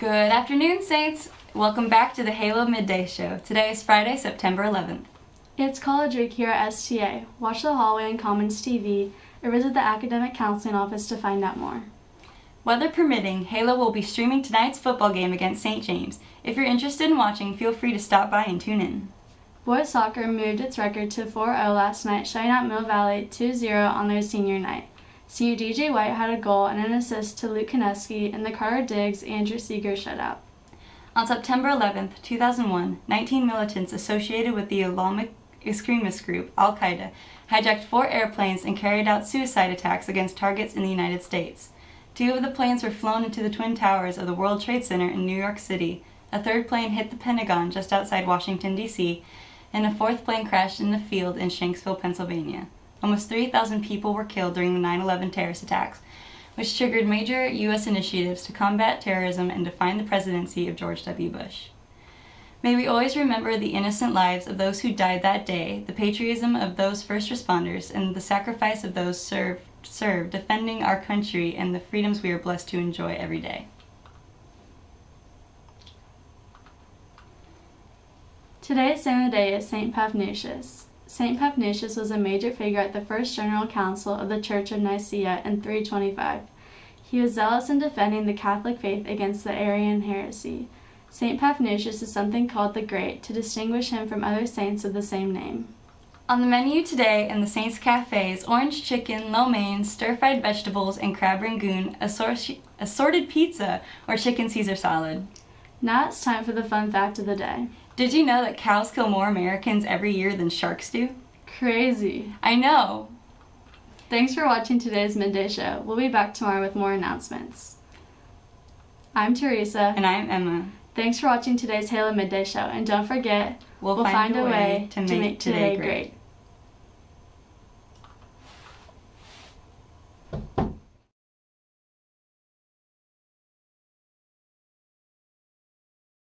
Good afternoon, Saints! Welcome back to the Halo Midday Show. Today is Friday, September 11th. It's College Week here at STA. Watch the hallway on Commons TV or visit the Academic Counseling Office to find out more. Weather permitting, Halo will be streaming tonight's football game against St. James. If you're interested in watching, feel free to stop by and tune in. Boys soccer moved its record to 4-0 last night, shutting out Mill Valley 2-0 on their senior night. Senior DJ White had a goal and an assist to Luke Kineski, in the Carter Diggs Andrew Seeger shutout. On September 11, 2001, 19 militants associated with the Islamic extremist group Al Qaeda hijacked four airplanes and carried out suicide attacks against targets in the United States. Two of the planes were flown into the Twin Towers of the World Trade Center in New York City. A third plane hit the Pentagon just outside Washington, D.C., and a fourth plane crashed in a field in Shanksville, Pennsylvania. Almost 3,000 people were killed during the 9-11 terrorist attacks, which triggered major U.S. initiatives to combat terrorism and define the presidency of George W. Bush. May we always remember the innocent lives of those who died that day, the patriotism of those first responders, and the sacrifice of those served, served defending our country and the freedoms we are blessed to enjoy every day. Today's saint of the day is St. Paphnutius. St. Paphnutius was a major figure at the First General Council of the Church of Nicaea in 325. He was zealous in defending the Catholic faith against the Arian heresy. St. Paphnutius is something called the Great to distinguish him from other saints of the same name. On the menu today in the Saints Cafe is orange chicken, lo mein, stir-fried vegetables, and crab rangoon, assorted pizza, or chicken Caesar salad. Now it's time for the fun fact of the day. Did you know that cows kill more Americans every year than sharks do? Crazy. I know. Thanks for watching today's Midday Show. We'll be back tomorrow with more announcements. I'm Teresa. And I'm Emma. Thanks for watching today's Halo Midday Show. And don't forget, we'll, we'll find, find, a way, way to, make make today, today great. great.